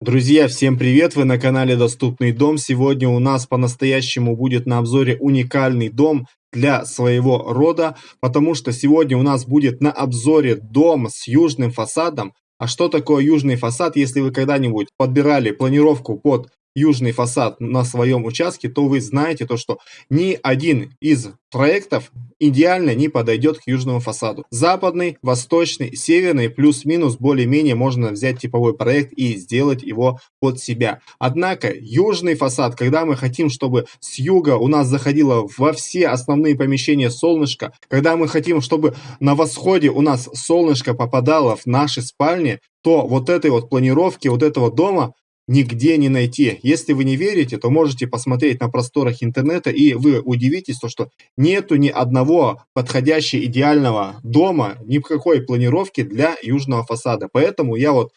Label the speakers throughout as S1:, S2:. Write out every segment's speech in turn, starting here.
S1: Друзья, всем привет! Вы на канале Доступный дом. Сегодня у нас по-настоящему будет на обзоре уникальный дом для своего рода, потому что сегодня у нас будет на обзоре дом с южным фасадом. А что такое южный фасад? Если вы когда-нибудь подбирали планировку под южный фасад на своем участке, то вы знаете то, что ни один из проектов идеально не подойдет к южному фасаду. Западный, восточный, северный, плюс-минус более-менее можно взять типовой проект и сделать его под себя. Однако южный фасад, когда мы хотим, чтобы с юга у нас заходило во все основные помещения солнышко, когда мы хотим, чтобы на восходе у нас солнышко попадало в наши спальни, то вот этой вот планировки, вот этого дома нигде не найти. Если вы не верите, то можете посмотреть на просторах интернета, и вы удивитесь, то, что нету ни одного подходящего идеального дома, ни в какой планировки для южного фасада. Поэтому я вот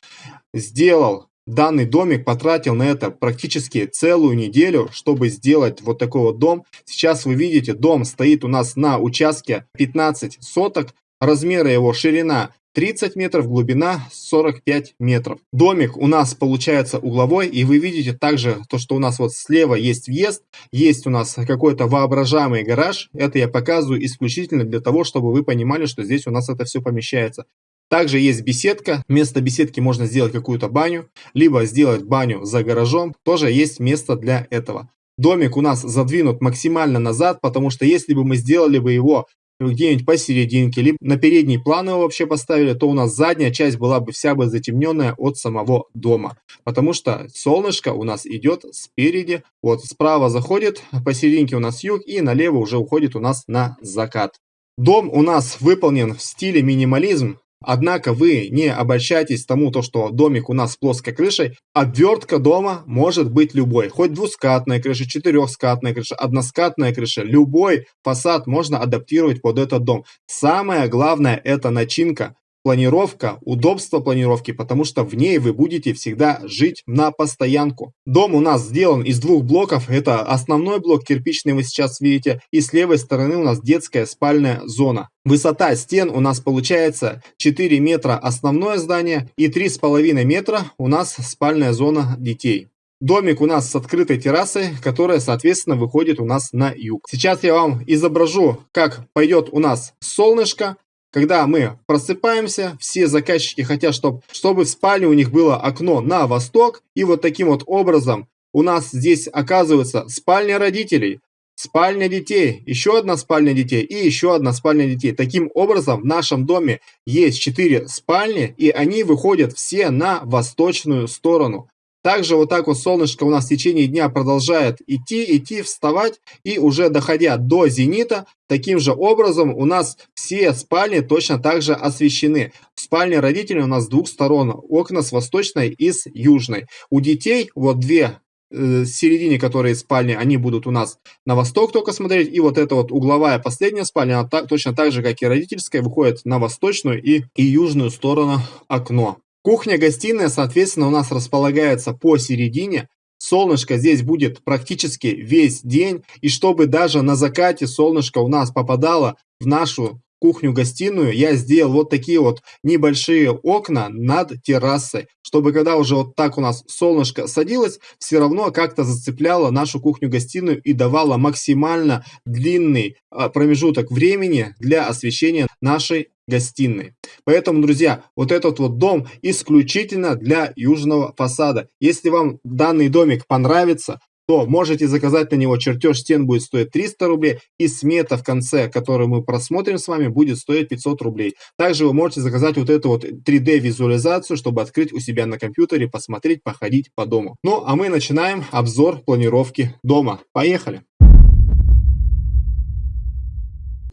S1: сделал данный домик, потратил на это практически целую неделю, чтобы сделать вот такой вот дом. Сейчас вы видите, дом стоит у нас на участке 15 соток, размеры его ширина 30 метров, глубина 45 метров. Домик у нас получается угловой, и вы видите также то, что у нас вот слева есть въезд, есть у нас какой-то воображаемый гараж. Это я показываю исключительно для того, чтобы вы понимали, что здесь у нас это все помещается. Также есть беседка. Вместо беседки можно сделать какую-то баню, либо сделать баню за гаражом. Тоже есть место для этого. Домик у нас задвинут максимально назад, потому что если бы мы сделали бы его где-нибудь посерединке, либо на передний план его вообще поставили, то у нас задняя часть была бы вся бы затемненная от самого дома. Потому что солнышко у нас идет спереди, вот справа заходит, посерединке у нас юг и налево уже уходит у нас на закат. Дом у нас выполнен в стиле минимализм, Однако вы не обольщайтесь тому, то, что домик у нас с плоской крышей. Обвертка дома может быть любой. Хоть двускатная крыша, четырехскатная крыша, односкатная крыша. Любой фасад можно адаптировать под этот дом. Самое главное это начинка планировка, удобство планировки, потому что в ней вы будете всегда жить на постоянку. Дом у нас сделан из двух блоков. Это основной блок кирпичный вы сейчас видите. И с левой стороны у нас детская спальная зона. Высота стен у нас получается 4 метра основное здание и 3,5 метра у нас спальная зона детей. Домик у нас с открытой террасой, которая, соответственно, выходит у нас на юг. Сейчас я вам изображу, как пойдет у нас солнышко, когда мы просыпаемся, все заказчики хотят, чтобы, чтобы в спальне у них было окно на восток. И вот таким вот образом у нас здесь оказывается спальня родителей, спальня детей, еще одна спальня детей и еще одна спальня детей. Таким образом, в нашем доме есть 4 спальни, и они выходят все на восточную сторону. Также вот так вот солнышко у нас в течение дня продолжает идти, идти, вставать. И уже доходя до зенита, таким же образом у нас все спальни точно так же освещены. Спальни родителей у нас с двух сторон. Окна с восточной и с южной. У детей вот две э, середине, которые спальни, они будут у нас на восток только смотреть. И вот эта вот угловая последняя спальня, она так, точно так же, как и родительская, выходит на восточную и, и южную сторону окно. Кухня-гостиная, соответственно, у нас располагается посередине. Солнышко здесь будет практически весь день. И чтобы даже на закате солнышко у нас попадало в нашу кухню-гостиную, я сделал вот такие вот небольшие окна над террасой, чтобы когда уже вот так у нас солнышко садилось, все равно как-то зацепляло нашу кухню-гостиную и давало максимально длинный а, промежуток времени для освещения нашей гостиной. Поэтому, друзья, вот этот вот дом исключительно для южного фасада. Если вам данный домик понравится, то можете заказать на него чертеж стен будет стоить 300 рублей и смета в конце, которую мы просмотрим с вами, будет стоить 500 рублей. Также вы можете заказать вот эту вот 3D визуализацию, чтобы открыть у себя на компьютере, посмотреть, походить по дому. Ну, а мы начинаем обзор планировки дома. Поехали!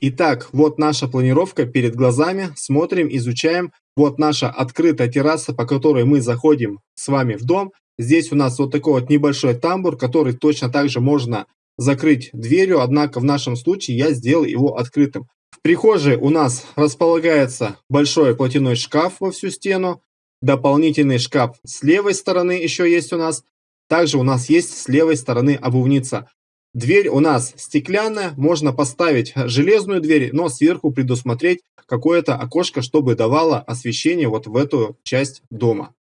S1: Итак, вот наша планировка перед глазами. Смотрим, изучаем. Вот наша открытая терраса, по которой мы заходим с вами в дом. Здесь у нас вот такой вот небольшой тамбур, который точно так же можно закрыть дверью, однако в нашем случае я сделал его открытым. В прихожей у нас располагается большой платяной шкаф во всю стену. Дополнительный шкаф с левой стороны еще есть у нас. Также у нас есть с левой стороны обувница. Дверь у нас стеклянная, можно поставить железную дверь, но сверху предусмотреть какое-то окошко, чтобы давало освещение вот в эту часть дома.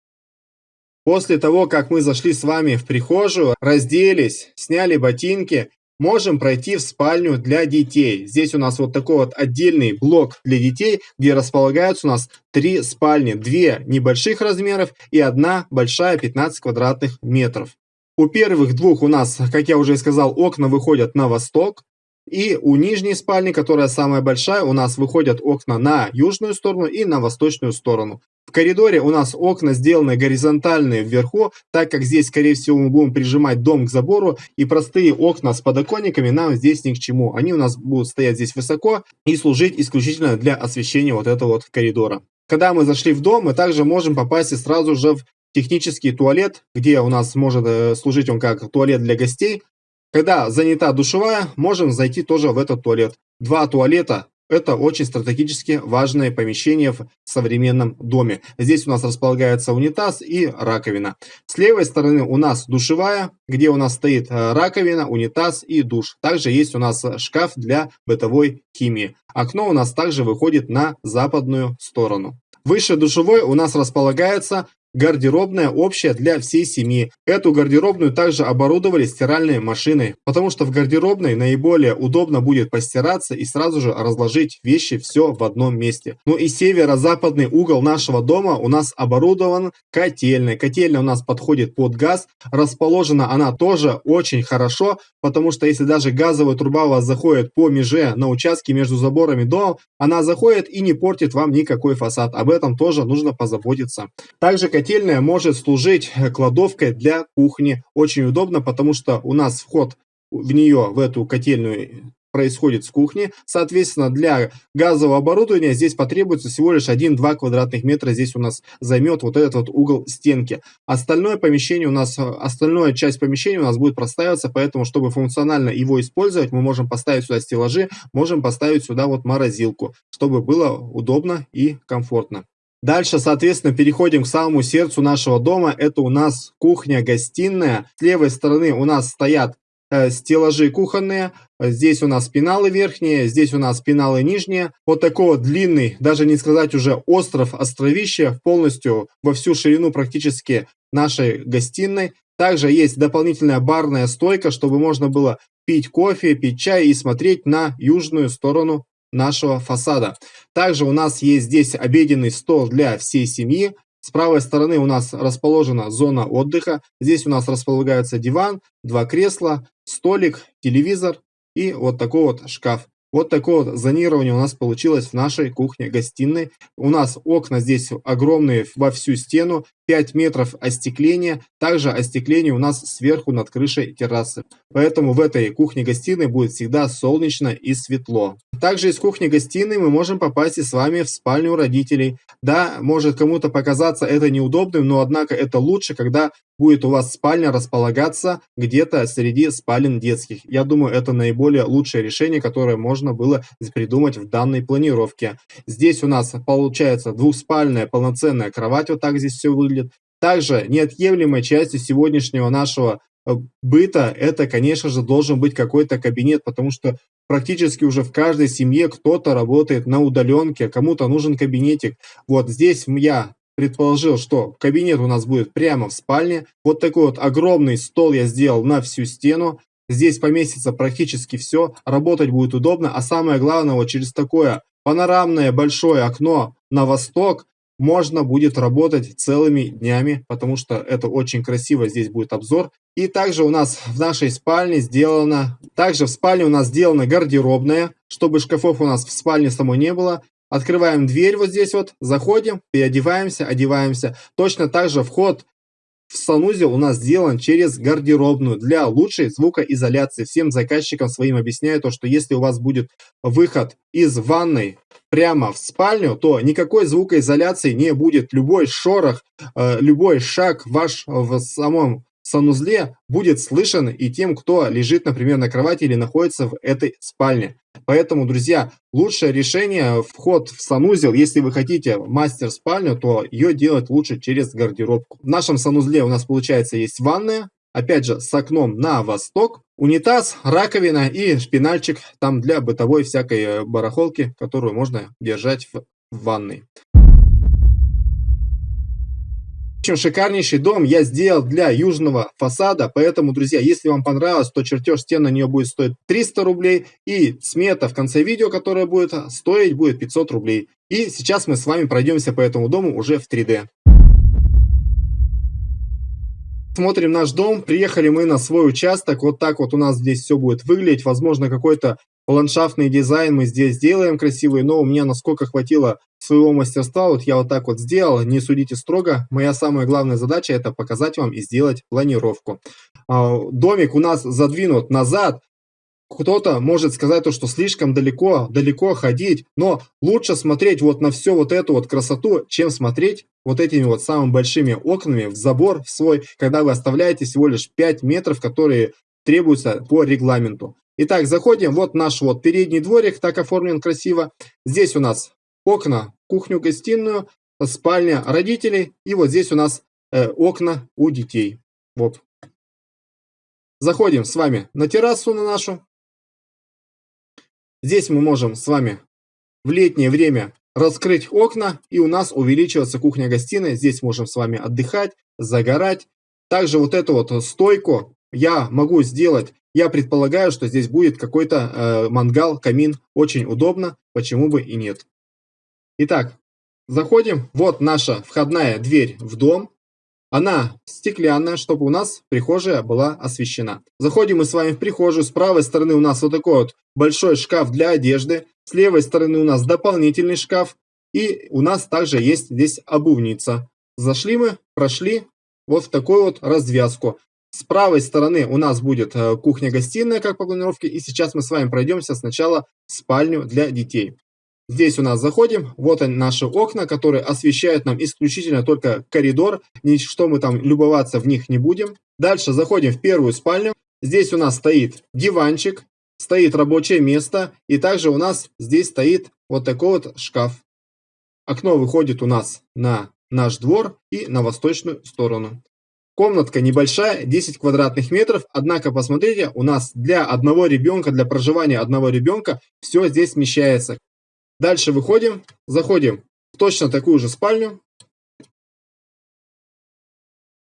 S1: После того, как мы зашли с вами в прихожую, разделись, сняли ботинки, можем пройти в спальню для детей. Здесь у нас вот такой вот отдельный блок для детей, где располагаются у нас три спальни. Две небольших размеров и одна большая 15 квадратных метров. У первых двух у нас, как я уже сказал, окна выходят на восток. И у нижней спальни, которая самая большая, у нас выходят окна на южную сторону и на восточную сторону. В коридоре у нас окна сделаны горизонтальные вверху, так как здесь, скорее всего, мы будем прижимать дом к забору, и простые окна с подоконниками нам здесь ни к чему. Они у нас будут стоять здесь высоко и служить исключительно для освещения вот этого вот коридора. Когда мы зашли в дом, мы также можем попасть сразу же в технический туалет, где у нас может э, служить он как туалет для гостей. Когда занята душевая, можем зайти тоже в этот туалет. Два туалета – это очень стратегически важное помещение в современном доме. Здесь у нас располагается унитаз и раковина. С левой стороны у нас душевая, где у нас стоит э, раковина, унитаз и душ. Также есть у нас шкаф для бытовой химии. Окно у нас также выходит на западную сторону. Выше душевой у нас располагается Гардеробная общая для всей семьи. Эту гардеробную также оборудовали стиральной машиной, потому что в гардеробной наиболее удобно будет постираться и сразу же разложить вещи все в одном месте. Ну и северо-западный угол нашего дома у нас оборудован котельной. Котельная у нас подходит под газ. Расположена она тоже очень хорошо, потому что если даже газовая труба у вас заходит по меже на участке между заборами дома, она заходит и не портит вам никакой фасад. Об этом тоже нужно позаботиться. Также Котельная может служить кладовкой для кухни. Очень удобно, потому что у нас вход в нее, в эту котельную, происходит с кухни. Соответственно, для газового оборудования здесь потребуется всего лишь 1-2 квадратных метра. Здесь у нас займет вот этот вот угол стенки. Остальное помещение у нас, остальная часть помещения у нас будет простаиваться, поэтому, чтобы функционально его использовать, мы можем поставить сюда стеллажи, можем поставить сюда вот морозилку, чтобы было удобно и комфортно. Дальше, соответственно, переходим к самому сердцу нашего дома. Это у нас кухня-гостиная. С левой стороны у нас стоят э, стеллажи кухонные. Здесь у нас пеналы верхние, здесь у нас пеналы нижние. Вот такой вот длинный, даже не сказать уже остров, островище, полностью во всю ширину практически нашей гостиной. Также есть дополнительная барная стойка, чтобы можно было пить кофе, пить чай и смотреть на южную сторону нашего фасада. Также у нас есть здесь обеденный стол для всей семьи. С правой стороны у нас расположена зона отдыха. Здесь у нас располагается диван, два кресла, столик, телевизор и вот такой вот шкаф. Вот такое вот зонирование у нас получилось в нашей кухне-гостиной. У нас окна здесь огромные во всю стену, 5 метров остекления. Также остекление у нас сверху над крышей террасы. Поэтому в этой кухне-гостиной будет всегда солнечно и светло. Также из кухни-гостиной мы можем попасть и с вами в спальню родителей. Да, может кому-то показаться это неудобным, но однако это лучше, когда будет у вас спальня располагаться где-то среди спален детских. Я думаю, это наиболее лучшее решение, которое можно было придумать в данной планировке. Здесь у нас получается двухспальная полноценная кровать, вот так здесь все выглядит. Также неотъемлемой частью сегодняшнего нашего э, быта это, конечно же, должен быть какой-то кабинет, потому что практически уже в каждой семье кто-то работает на удаленке, кому-то нужен кабинетик. Вот здесь я предположил, что кабинет у нас будет прямо в спальне. Вот такой вот огромный стол я сделал на всю стену. Здесь поместится практически все, работать будет удобно, а самое главное, вот через такое панорамное большое окно на восток можно будет работать целыми днями, потому что это очень красиво, здесь будет обзор. И также у нас в нашей спальне сделано, также в спальне у нас сделана гардеробная, чтобы шкафов у нас в спальне самой не было. Открываем дверь вот здесь вот, заходим, переодеваемся, одеваемся. Точно так же вход в санузел у нас сделан через гардеробную для лучшей звукоизоляции. Всем заказчикам своим объясняю то, что если у вас будет выход из ванной прямо в спальню, то никакой звукоизоляции не будет. Любой шорох, э, любой шаг ваш в самом санузле будет слышен и тем, кто лежит, например, на кровати или находится в этой спальне. Поэтому, друзья, лучшее решение вход в санузел, если вы хотите мастер-спальню, то ее делать лучше через гардеробку. В нашем санузле у нас получается есть ванная, опять же с окном на восток, унитаз, раковина и шпинальчик там для бытовой всякой барахолки, которую можно держать в ванной. Общем, шикарнейший дом я сделал для южного фасада, поэтому, друзья, если вам понравилось, то чертеж стен на нее будет стоить 300 рублей, и смета в конце видео, которая будет стоить, будет 500 рублей. И сейчас мы с вами пройдемся по этому дому уже в 3D. Смотрим наш дом, приехали мы на свой участок, вот так вот у нас здесь все будет выглядеть, возможно какой-то ландшафтный дизайн мы здесь сделаем красивый, но у меня насколько хватило своего мастерства, вот я вот так вот сделал, не судите строго. Моя самая главная задача это показать вам и сделать планировку. А, домик у нас задвинут назад, кто-то может сказать то, что слишком далеко, далеко ходить, но лучше смотреть вот на всю вот эту вот красоту, чем смотреть вот этими вот самыми большими окнами в забор в свой, когда вы оставляете всего лишь 5 метров, которые требуются по регламенту. Итак, заходим, вот наш вот передний дворик, так оформлен красиво. Здесь у нас окна, кухню-гостиную, спальня родителей, и вот здесь у нас э, окна у детей. Вот. Заходим с вами на террасу на нашу. Здесь мы можем с вами в летнее время раскрыть окна, и у нас увеличивается кухня-гостиная. Здесь можем с вами отдыхать, загорать. Также вот эту вот стойку я могу сделать я предполагаю, что здесь будет какой-то э, мангал, камин. Очень удобно, почему бы и нет. Итак, заходим. Вот наша входная дверь в дом. Она стеклянная, чтобы у нас прихожая была освещена. Заходим мы с вами в прихожую. С правой стороны у нас вот такой вот большой шкаф для одежды. С левой стороны у нас дополнительный шкаф. И у нас также есть здесь обувница. Зашли мы, прошли вот в такую вот развязку. С правой стороны у нас будет э, кухня-гостиная, как по планировке. И сейчас мы с вами пройдемся сначала в спальню для детей. Здесь у нас заходим, вот они наши окна, которые освещают нам исключительно только коридор, ничто мы там любоваться в них не будем. Дальше заходим в первую спальню, здесь у нас стоит диванчик, стоит рабочее место, и также у нас здесь стоит вот такой вот шкаф. Окно выходит у нас на наш двор и на восточную сторону. Комнатка небольшая, 10 квадратных метров, однако, посмотрите, у нас для одного ребенка, для проживания одного ребенка, все здесь смещается. Дальше выходим, заходим в точно такую же спальню.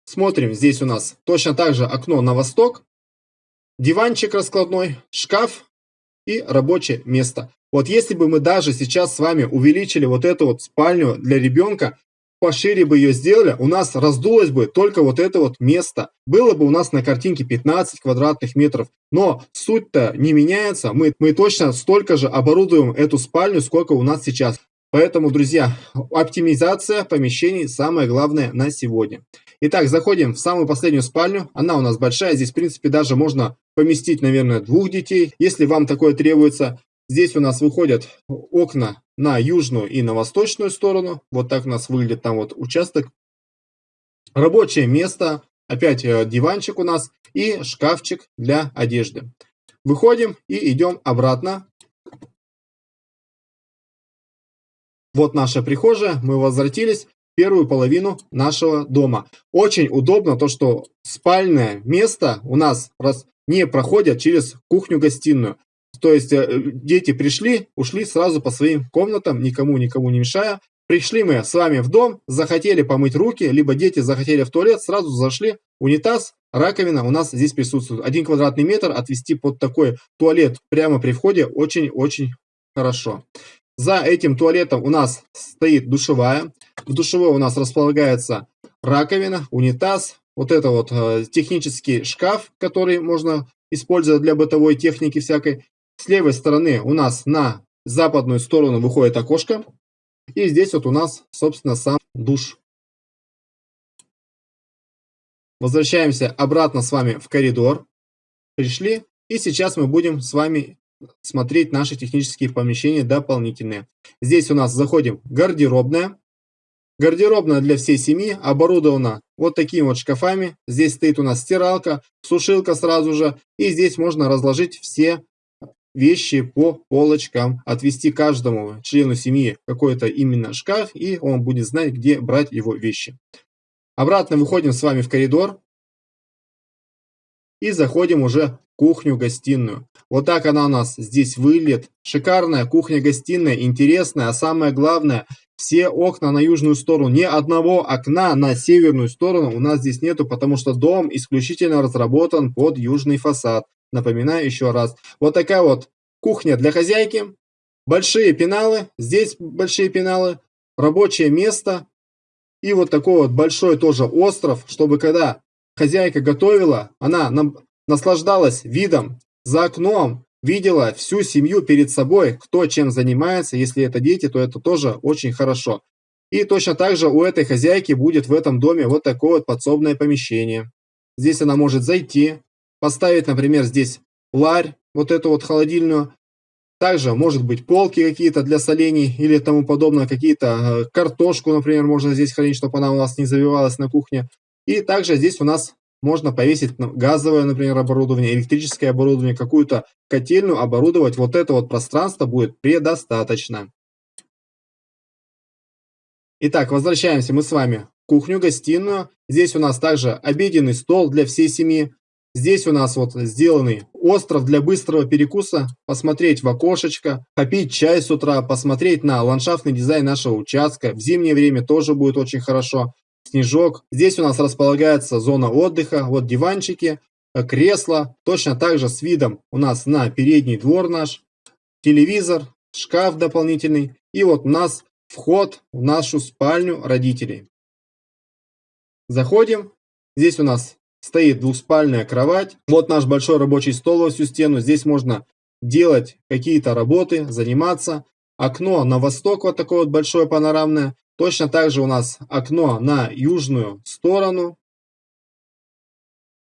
S1: Смотрим, здесь у нас точно так же окно на восток, диванчик раскладной, шкаф и рабочее место. Вот если бы мы даже сейчас с вами увеличили вот эту вот спальню для ребенка, пошире бы ее сделали, у нас раздулось бы только вот это вот место. Было бы у нас на картинке 15 квадратных метров. Но суть-то не меняется. Мы, мы точно столько же оборудуем эту спальню, сколько у нас сейчас. Поэтому, друзья, оптимизация помещений самое главное на сегодня. Итак, заходим в самую последнюю спальню. Она у нас большая. Здесь, в принципе, даже можно поместить, наверное, двух детей, если вам такое требуется. Здесь у нас выходят окна на южную и на восточную сторону. Вот так у нас выглядит там вот участок. Рабочее место. Опять э, диванчик у нас и шкафчик для одежды. Выходим и идем обратно. Вот наша прихожая. Мы возвратились первую половину нашего дома. Очень удобно то, что спальное место у нас не проходят через кухню-гостиную. То есть э, дети пришли, ушли сразу по своим комнатам, никому никому не мешая. Пришли мы с вами в дом, захотели помыть руки, либо дети захотели в туалет, сразу зашли, унитаз, раковина у нас здесь присутствует. Один квадратный метр отвести под такой туалет прямо при входе очень-очень хорошо. За этим туалетом у нас стоит душевая. В душевой у нас располагается раковина, унитаз, вот это вот э, технический шкаф, который можно использовать для бытовой техники всякой. С левой стороны у нас на западную сторону выходит окошко. И здесь вот у нас, собственно, сам душ. Возвращаемся обратно с вами в коридор. Пришли. И сейчас мы будем с вами смотреть наши технические помещения дополнительные. Здесь у нас заходим гардеробная. Гардеробная для всей семьи оборудована вот такими вот шкафами. Здесь стоит у нас стиралка, сушилка сразу же. И здесь можно разложить все вещи по полочкам, отвести каждому члену семьи какой-то именно шкаф, и он будет знать, где брать его вещи. Обратно выходим с вами в коридор. И заходим уже в кухню-гостиную. Вот так она у нас здесь выглядит. Шикарная кухня-гостиная, интересная, а самое главное, все окна на южную сторону. Ни одного окна на северную сторону у нас здесь нету, потому что дом исключительно разработан под южный фасад. Напоминаю еще раз. Вот такая вот кухня для хозяйки. Большие пеналы, здесь большие пеналы, рабочее место. И вот такой вот большой тоже остров, чтобы когда хозяйка готовила, она наслаждалась видом за окном, видела всю семью перед собой, кто чем занимается. Если это дети, то это тоже очень хорошо. И точно так же у этой хозяйки будет в этом доме вот такое вот подсобное помещение. Здесь она может зайти, поставить, например, здесь ларь, вот эту вот холодильную. Также может быть полки какие-то для солений или тому подобное, какие-то э, картошку, например, можно здесь хранить, чтобы она у нас не завивалась на кухне. И также здесь у нас можно повесить газовое, например, оборудование, электрическое оборудование, какую-то котельную оборудовать. Вот это вот пространство будет предостаточно. Итак, возвращаемся мы с вами в кухню-гостиную. Здесь у нас также обеденный стол для всей семьи. Здесь у нас вот сделанный остров для быстрого перекуса, посмотреть в окошечко, попить чай с утра, посмотреть на ландшафтный дизайн нашего участка. В зимнее время тоже будет очень хорошо. Снежок. Здесь у нас располагается зона отдыха, вот диванчики, э, кресла, точно так же с видом у нас на передний двор наш, телевизор, шкаф дополнительный. И вот у нас вход в нашу спальню родителей. Заходим. Здесь у нас стоит двухспальная кровать. Вот наш большой рабочий стол во всю стену. Здесь можно делать какие-то работы, заниматься. Окно на восток вот такое вот большое панорамное. Точно так же у нас окно на южную сторону.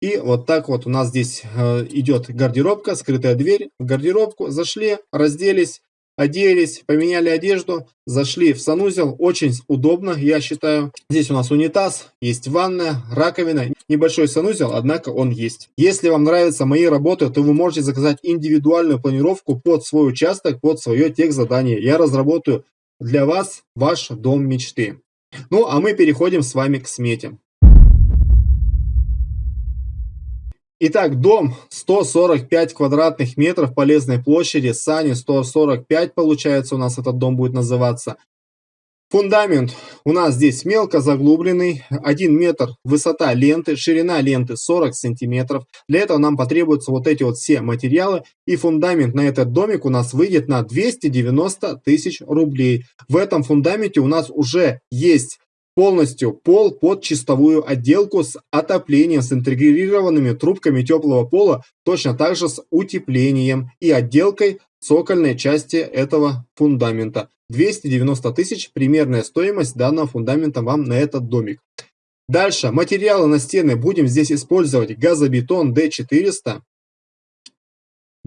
S1: И вот так вот у нас здесь э, идет гардеробка, скрытая дверь. В гардеробку зашли, разделись, оделись, поменяли одежду, зашли в санузел. Очень удобно, я считаю. Здесь у нас унитаз, есть ванная, раковина. Небольшой санузел, однако он есть. Если вам нравятся мои работы, то вы можете заказать индивидуальную планировку под свой участок, под свое тех задание. Я разработаю для вас ваш дом мечты. Ну, а мы переходим с вами к смете. Итак, дом 145 квадратных метров полезной площади, сани 145 получается у нас этот дом будет называться. Фундамент у нас здесь мелко заглубленный, 1 метр высота ленты, ширина ленты 40 сантиметров. Для этого нам потребуются вот эти вот все материалы. И фундамент на этот домик у нас выйдет на 290 тысяч рублей. В этом фундаменте у нас уже есть полностью пол под чистовую отделку с отоплением, с интегрированными трубками теплого пола, точно так же с утеплением и отделкой цокольной части этого фундамента. 290 тысяч примерная стоимость данного фундамента вам на этот домик. Дальше, материалы на стены будем здесь использовать газобетон D400,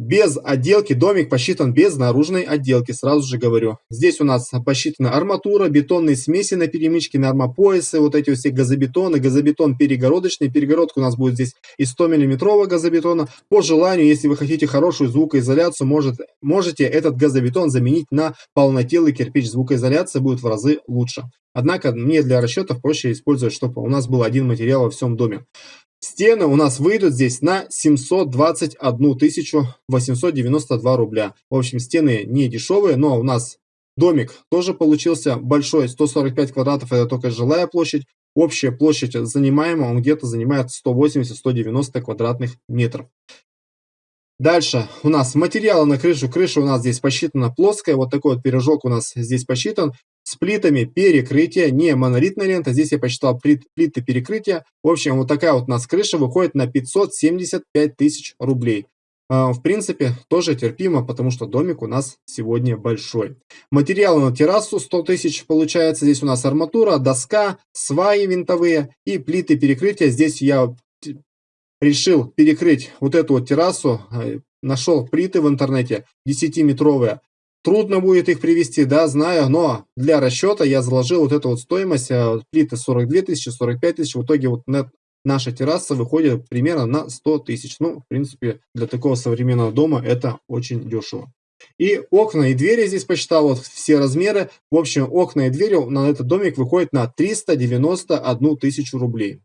S1: без отделки домик посчитан без наружной отделки, сразу же говорю. Здесь у нас посчитана арматура, бетонные смеси на перемычке, на армопоясы, вот эти все газобетоны, газобетон перегородочный. Перегородка у нас будет здесь из 100 миллиметрового газобетона. По желанию, если вы хотите хорошую звукоизоляцию, может, можете этот газобетон заменить на полнотелый кирпич. Звукоизоляция будет в разы лучше. Однако мне для расчетов проще использовать, чтобы у нас был один материал во всем доме. Стены у нас выйдут здесь на 721 892 рубля. В общем, стены не дешевые, но у нас домик тоже получился большой, 145 квадратов, это только жилая площадь. Общая площадь занимаемая, он где-то занимает 180-190 квадратных метров. Дальше у нас материалы на крышу. Крыша у нас здесь посчитана плоская. Вот такой вот пирожок у нас здесь посчитан. С плитами перекрытия, не монолитная лента. Здесь я посчитал плит, плиты перекрытия. В общем, вот такая вот у нас крыша выходит на 575 тысяч рублей. А, в принципе, тоже терпимо, потому что домик у нас сегодня большой. Материалы на террасу 100 тысяч получается. Здесь у нас арматура, доска, сваи винтовые и плиты перекрытия. Здесь я решил перекрыть вот эту вот террасу, э, нашел плиты в интернете 10-метровые. Трудно будет их привести, да, знаю, но для расчета я заложил вот эту вот стоимость, э, плиты 42 тысячи, 45 тысяч, в итоге вот наша терраса выходит примерно на 100 тысяч. Ну, в принципе, для такого современного дома это очень дешево. И окна и двери здесь посчитал вот все размеры. В общем, окна и двери на этот домик выходит на 391 тысячу рублей.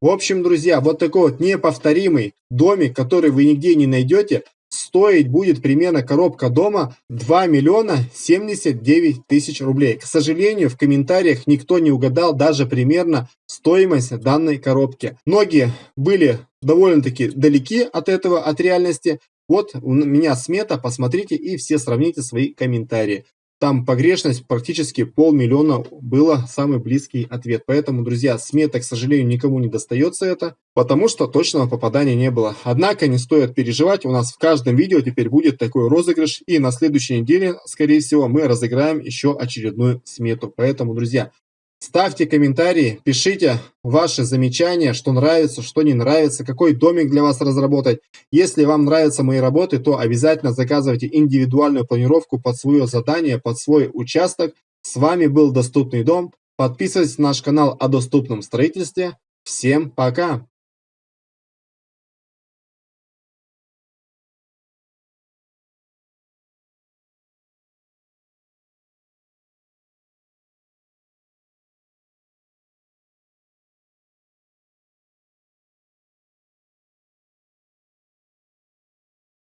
S1: В общем, друзья, вот такой вот неповторимый домик, который вы нигде не найдете, стоить будет примерно коробка дома 2 миллиона 79 тысяч рублей. К сожалению, в комментариях никто не угадал даже примерно стоимость данной коробки. Многие были довольно-таки далеки от этого, от реальности. Вот у меня смета, посмотрите и все сравните свои комментарии. Там погрешность практически полмиллиона было самый близкий ответ. Поэтому, друзья, смета, к сожалению, никому не достается это, потому что точного попадания не было. Однако не стоит переживать, у нас в каждом видео теперь будет такой розыгрыш, и на следующей неделе, скорее всего, мы разыграем еще очередную смету. Поэтому, друзья, Ставьте комментарии, пишите ваши замечания, что нравится, что не нравится, какой домик для вас разработать. Если вам нравятся мои работы, то обязательно заказывайте индивидуальную планировку под свое задание, под свой участок. С вами был Доступный дом. Подписывайтесь на наш канал о доступном строительстве. Всем пока!